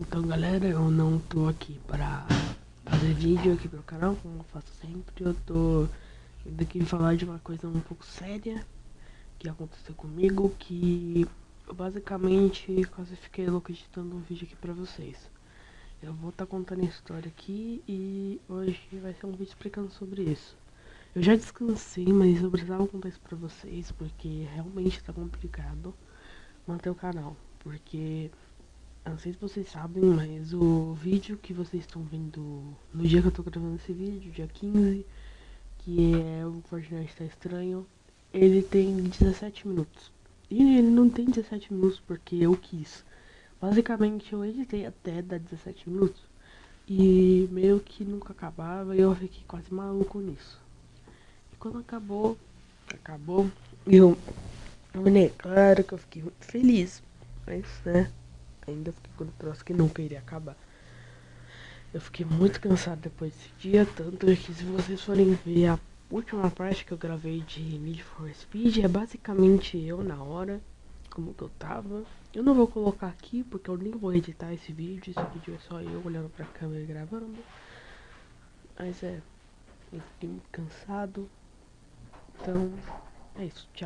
Então galera, eu não tô aqui para fazer vídeo aqui pro canal, como eu faço sempre, eu tô indo aqui falar de uma coisa um pouco séria que aconteceu comigo, que eu basicamente quase fiquei louco editando um vídeo aqui pra vocês. Eu vou estar tá contando a história aqui e hoje vai ser um vídeo explicando sobre isso. Eu já descansei, mas eu precisava contar isso pra vocês, porque realmente tá complicado manter o canal, porque não sei se vocês sabem, mas o vídeo que vocês estão vendo no dia que eu tô gravando esse vídeo, dia 15, que é o Fortnite está estranho, ele tem 17 minutos. E ele não tem 17 minutos porque eu quis. Basicamente eu editei até dar 17 minutos. E meio que nunca acabava e eu fiquei quase maluco nisso. E quando acabou, acabou, eu, eu claro que eu fiquei muito feliz. Mas né, ainda fiquei com o troço que nunca iria acabar. Eu fiquei muito cansado depois desse dia, tanto que se vocês forem ver a última parte que eu gravei de Need for Speed, é basicamente eu na hora, como que eu tava. Eu não vou colocar aqui, porque eu nem vou editar esse vídeo, esse vídeo é só eu olhando pra câmera e gravando. Mas é, eu fiquei muito cansado, então é isso, tchau.